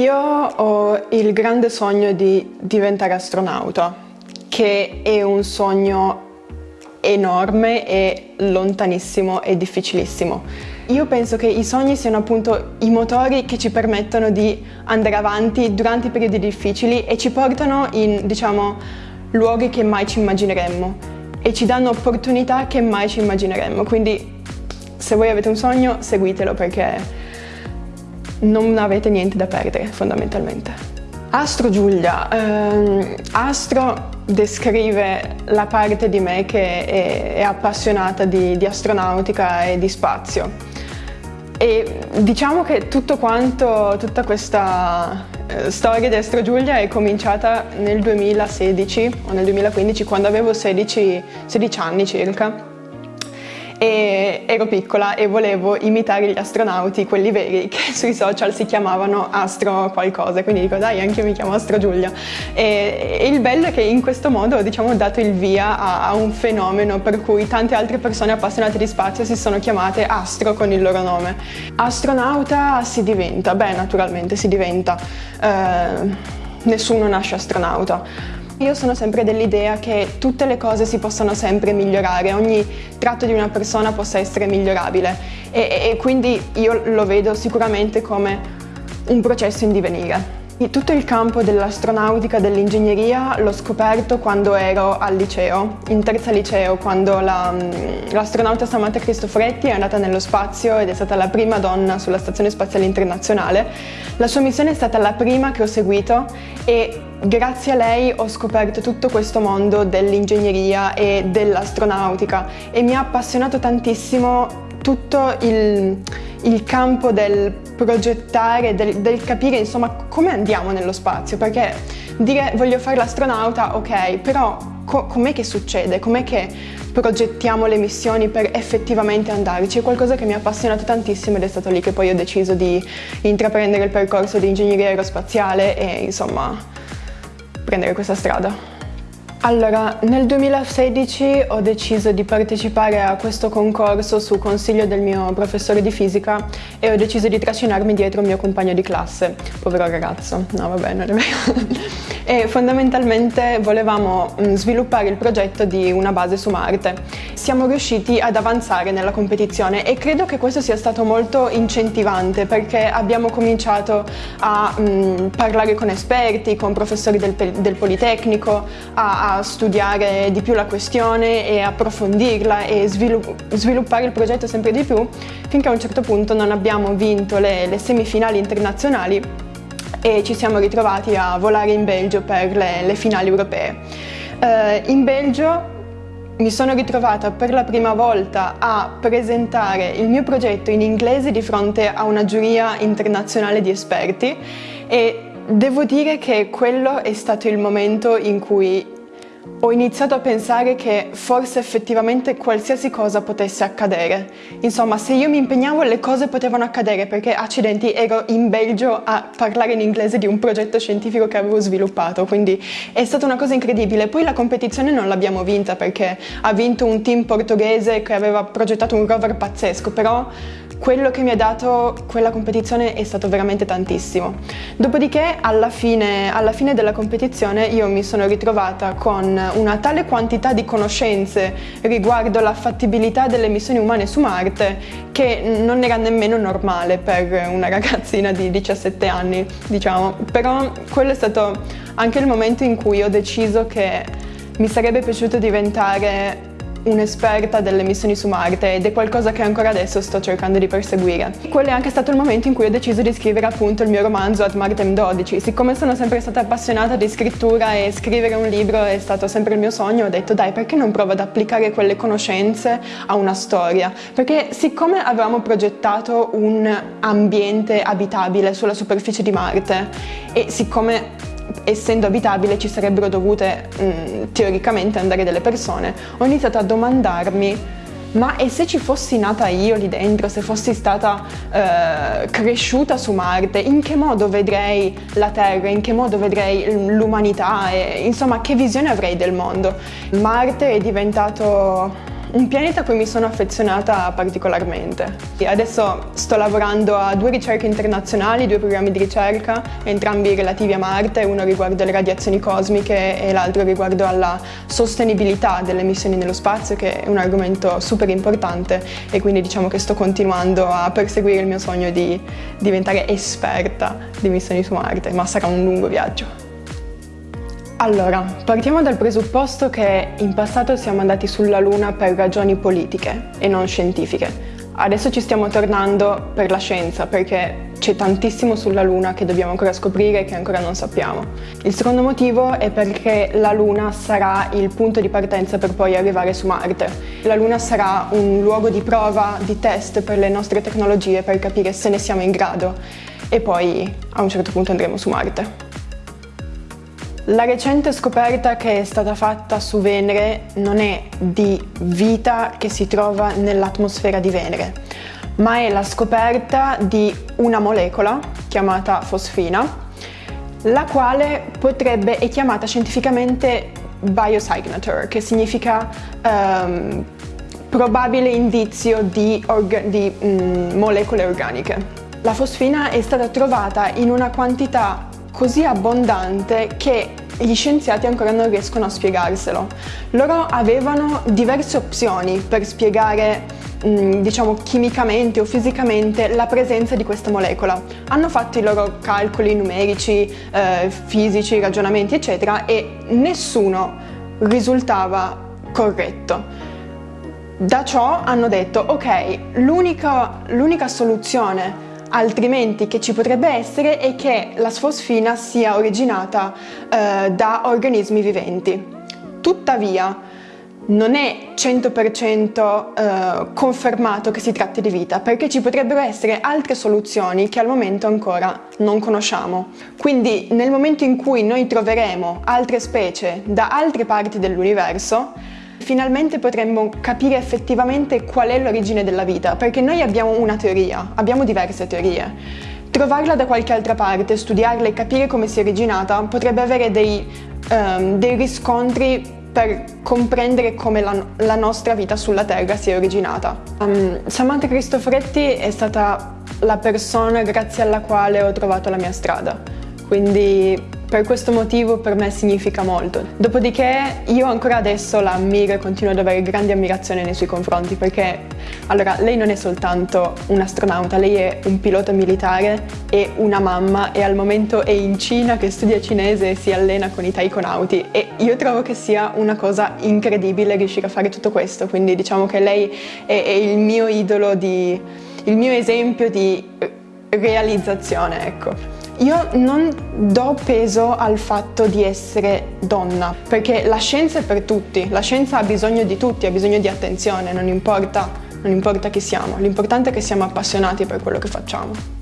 Io ho il grande sogno di diventare astronauta, che è un sogno enorme e lontanissimo e difficilissimo. Io penso che i sogni siano appunto i motori che ci permettono di andare avanti durante i periodi difficili e ci portano in, diciamo, luoghi che mai ci immagineremmo e ci danno opportunità che mai ci immagineremmo. Quindi se voi avete un sogno, seguitelo perché non avete niente da perdere fondamentalmente. Astro Giulia, ehm, Astro descrive la parte di me che è, è appassionata di, di, astronautica e di spazio e diciamo che tutto quanto, tutta questa eh, storia di Astro Giulia è cominciata nel 2016 o nel 2015 quando avevo 16, 16 anni circa e ero piccola e volevo imitare gli astronauti, quelli veri, che sui social si chiamavano Astro qualcosa, quindi dico dai anche io mi chiamo Astro Giulia. E, e il bello è che in questo modo ho diciamo, dato il via a, a, un fenomeno per cui tante altre persone appassionate di spazio si sono chiamate Astro con il loro nome. Astronauta si diventa, beh naturalmente si diventa, eh, nessuno nasce astronauta io sono sempre dell'idea che tutte le cose si possano sempre migliorare, ogni tratto di una persona possa essere migliorabile e, e quindi io lo vedo sicuramente come un processo in divenire. Tutto il campo dell'astronautica, dell'ingegneria l'ho scoperto quando ero al liceo, in terza liceo, quando l'astronauta la, Samantha Cristoforetti è andata nello spazio ed è stata la prima donna sulla Stazione Spaziale Internazionale. La sua missione è stata la prima che ho seguito e grazie a lei ho scoperto tutto questo mondo dell'ingegneria e dell'astronautica e mi ha appassionato tantissimo tutto il, il campo del progettare, del, del, capire insomma come andiamo nello spazio, perché dire voglio fare l'astronauta, ok, però co com'è che succede? Com'è che progettiamo le missioni per effettivamente andarci? È qualcosa che mi ha appassionato tantissimo ed è stato lì che poi ho deciso di intraprendere il percorso di ingegneria aerospaziale e insomma prendere questa strada. Allora, nel 2016 ho deciso di partecipare a questo concorso su consiglio del mio professore di fisica e ho deciso di trascinarmi dietro il mio compagno di classe, povero ragazzo, no vabbè non è vero e fondamentalmente volevamo mm, sviluppare il progetto di una base su Marte. Siamo riusciti ad avanzare nella competizione e credo che questo sia stato molto incentivante perché abbiamo cominciato a mh, mm, parlare con esperti, con professori del, del Politecnico, a, a, studiare di più la questione e approfondirla e svilupp sviluppare il progetto sempre di più finché a un certo punto non abbiamo vinto le, le semifinali internazionali e ci siamo ritrovati a volare in Belgio per le, le finali europee. Uh, in Belgio mi sono ritrovata per la prima volta a presentare il mio progetto in inglese di fronte a una giuria internazionale di esperti e devo dire che quello è stato il momento in cui ho iniziato a pensare che forse effettivamente qualsiasi cosa potesse accadere. Insomma, se io mi impegnavo le cose potevano accadere perché, accidenti, ero in Belgio a parlare in inglese di un progetto scientifico che avevo sviluppato, quindi è stata una cosa incredibile. Poi la competizione non l'abbiamo vinta perché ha vinto un team portoghese che aveva progettato un rover pazzesco, però quello che mi ha dato quella competizione è stato veramente tantissimo. Dopodiché alla fine, alla fine della competizione io mi sono ritrovata con una tale quantità di conoscenze riguardo la fattibilità delle missioni umane su Marte che non era nemmeno normale per una ragazzina di 17 anni, diciamo. Però quello è stato anche il momento in cui ho deciso che mi sarebbe piaciuto diventare un'esperta delle missioni su Marte ed è qualcosa che ancora adesso sto cercando di perseguire. Quello è anche stato il momento in cui ho deciso di scrivere appunto il mio romanzo Ad Martem 12. Siccome sono sempre stata appassionata di scrittura e scrivere un libro è stato sempre il mio sogno, ho detto dai perché non provo ad applicare quelle conoscenze a una storia? Perché siccome avevamo progettato un ambiente abitabile sulla superficie di Marte e siccome essendo abitabile ci sarebbero dovute mh, mm, teoricamente andare delle persone, ho iniziato a domandarmi ma e se ci fossi nata io lì dentro, se fossi stata eh, cresciuta su Marte, in che modo vedrei la Terra, in che modo vedrei l'umanità insomma che visione avrei del mondo? Marte è diventato un pianeta a cui mi sono affezionata particolarmente. Adesso sto lavorando a due ricerche internazionali, due programmi di ricerca, entrambi relativi a Marte, uno riguardo alle radiazioni cosmiche e l'altro riguardo alla sostenibilità delle missioni nello spazio, che è un argomento super importante e quindi diciamo che sto continuando a perseguire il mio sogno di diventare esperta di missioni su Marte, ma sarà un lungo viaggio. Allora, partiamo dal presupposto che in passato siamo andati sulla Luna per ragioni politiche e non scientifiche. Adesso ci stiamo tornando per la scienza perché c'è tantissimo sulla Luna che dobbiamo ancora scoprire e che ancora non sappiamo. Il secondo motivo è perché la Luna sarà il punto di partenza per poi arrivare su Marte. La Luna sarà un luogo di prova, di test per le nostre tecnologie per capire se ne siamo in grado e poi a un certo punto andremo su Marte. La recente scoperta che è stata fatta su Venere non è di vita che si trova nell'atmosfera di Venere, ma è la scoperta di una molecola chiamata fosfina, la quale potrebbe, è chiamata scientificamente biosignature, che significa um, probabile indizio di, di mm, molecole organiche. La fosfina è stata trovata in una quantità così abbondante che gli scienziati ancora non riescono a spiegarselo. Loro avevano diverse opzioni per spiegare mm, diciamo chimicamente o fisicamente la presenza di questa molecola. Hanno fatto i loro calcoli numerici, eh, fisici, ragionamenti eccetera e nessuno risultava corretto. Da ciò hanno detto ok, l'unica soluzione altrimenti che ci potrebbe essere è che la sfosfina sia originata eh, da organismi viventi. Tuttavia, non è 100% eh, confermato che si tratti di vita, perché ci potrebbero essere altre soluzioni che al momento ancora non conosciamo. Quindi nel momento in cui noi troveremo altre specie da altre parti dell'universo, finalmente potremmo capire effettivamente qual è l'origine della vita, perché noi abbiamo una teoria, abbiamo diverse teorie. Trovarla da qualche altra parte, studiarla e capire come si è originata potrebbe avere dei, um, dei riscontri per comprendere come la, la, nostra vita sulla Terra si è originata. Um, Samantha Cristoforetti è stata la persona grazie alla quale ho trovato la mia strada, quindi per questo motivo per me significa molto. Dopodiché io ancora adesso la ammiro e continuo ad avere grande ammirazione nei suoi confronti perché allora lei non è soltanto un'astronauta, lei è un pilota militare e una mamma e al momento è in Cina che studia cinese e si allena con i taikonauti e io trovo che sia una cosa incredibile riuscire a fare tutto questo, quindi diciamo che lei è, è il mio idolo, di, il mio esempio di realizzazione, ecco. Io non do peso al fatto di essere donna, perché la scienza è per tutti, la scienza ha bisogno di tutti, ha bisogno di attenzione, non importa, non importa chi siamo, l'importante è che siamo appassionati per quello che facciamo.